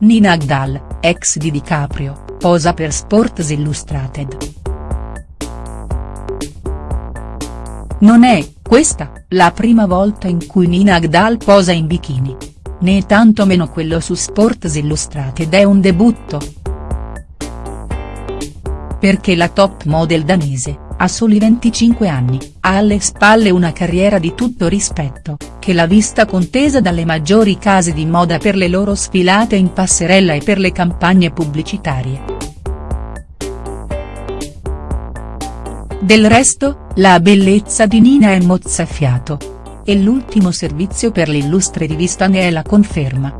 Nina Agdal, ex di DiCaprio, posa per Sports Illustrated. Non è, questa, la prima volta in cui Nina Agdal posa in bikini. Né tanto meno quello su Sports Illustrated è un debutto. Perché la top model danese, ha soli 25 anni, ha alle spalle una carriera di tutto rispetto, che l'ha vista contesa dalle maggiori case di moda per le loro sfilate in passerella e per le campagne pubblicitarie. Del resto, la bellezza di Nina è mozzafiato. E l'ultimo servizio per l'illustre rivista ne è la conferma.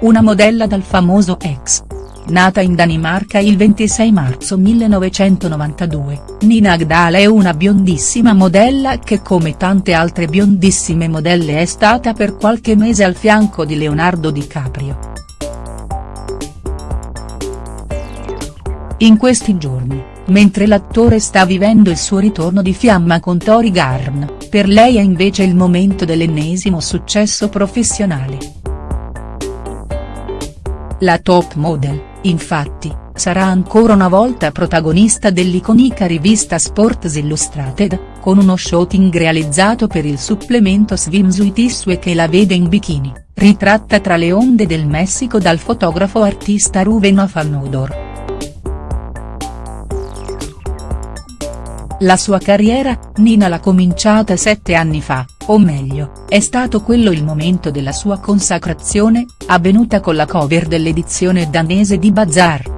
Una modella dal famoso ex Nata in Danimarca il 26 marzo 1992, Nina Agdal è una biondissima modella che come tante altre biondissime modelle è stata per qualche mese al fianco di Leonardo DiCaprio. In questi giorni, mentre l'attore sta vivendo il suo ritorno di fiamma con Tori Garn, per lei è invece il momento dell'ennesimo successo professionale. La top model, infatti, sarà ancora una volta protagonista dell'iconica rivista Sports Illustrated, con uno shooting realizzato per il supplemento Swimsuit Issue che la vede in bikini, ritratta tra le onde del Messico dal fotografo artista Ruven Afanodor. La sua carriera, Nina l'ha cominciata sette anni fa, o meglio, è stato quello il momento della sua consacrazione, avvenuta con la cover dell'edizione danese di Bazaar.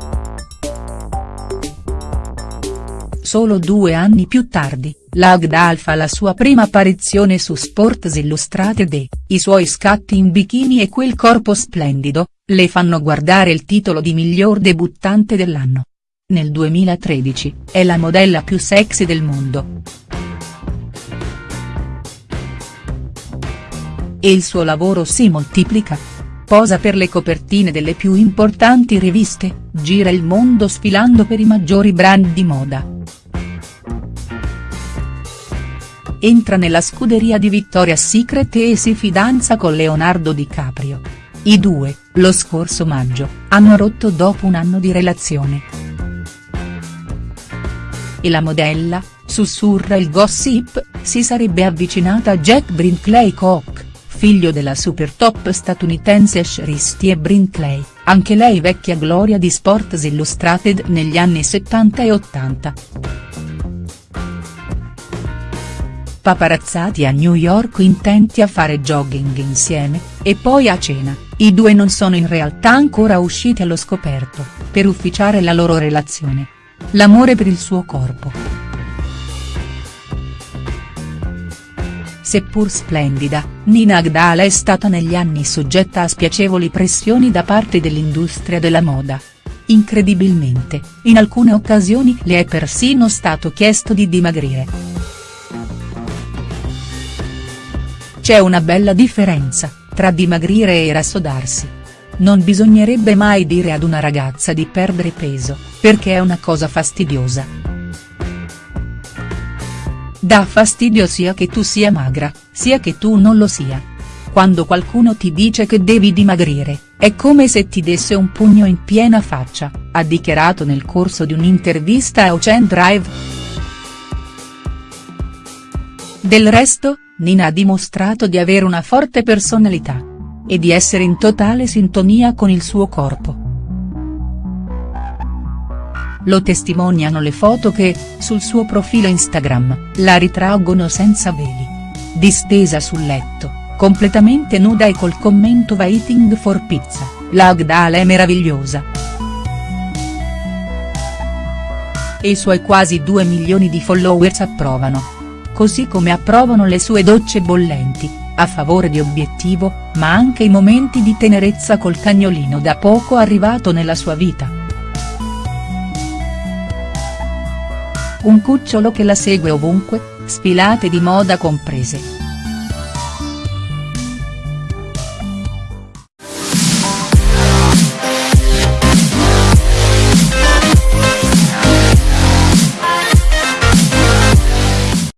Solo due anni più tardi, l'Agdal fa la sua prima apparizione su Sports Illustrated e, i suoi scatti in bikini e quel corpo splendido, le fanno guardare il titolo di miglior debuttante dell'anno nel 2013, è la modella più sexy del mondo. E il suo lavoro si moltiplica. Posa per le copertine delle più importanti riviste, gira il mondo sfilando per i maggiori brand di moda. Entra nella scuderia di Victoria's Secret e si fidanza con Leonardo DiCaprio. I due, lo scorso maggio, hanno rotto dopo un anno di relazione. E la modella, sussurra il gossip, si sarebbe avvicinata a Jack Brinkley Koch, figlio della super top statunitense Shristie Brinkley, anche lei vecchia gloria di Sports Illustrated negli anni 70 e 80. Paparazzati a New York intenti a fare jogging insieme, e poi a cena, i due non sono in realtà ancora usciti allo scoperto, per ufficiare la loro relazione. L'amore per il suo corpo. Seppur splendida, Nina Agdal è stata negli anni soggetta a spiacevoli pressioni da parte dell'industria della moda. Incredibilmente, in alcune occasioni le è persino stato chiesto di dimagrire. C'è una bella differenza, tra dimagrire e rassodarsi. Non bisognerebbe mai dire ad una ragazza di perdere peso, perché è una cosa fastidiosa. Dà fastidio sia che tu sia magra, sia che tu non lo sia. Quando qualcuno ti dice che devi dimagrire, è come se ti desse un pugno in piena faccia, ha dichiarato nel corso di un'intervista a Ocean Drive. Del resto, Nina ha dimostrato di avere una forte personalità e di essere in totale sintonia con il suo corpo. Lo testimoniano le foto che, sul suo profilo Instagram, la ritraggono senza veli. Distesa sul letto, completamente nuda e col commento Waiting for pizza, la Agdala è meravigliosa. E i suoi quasi 2 milioni di followers approvano. Così come approvano le sue docce bollenti, a favore di obiettivo, ma anche i momenti di tenerezza col cagnolino da poco arrivato nella sua vita. Un cucciolo che la segue ovunque, sfilate di moda comprese.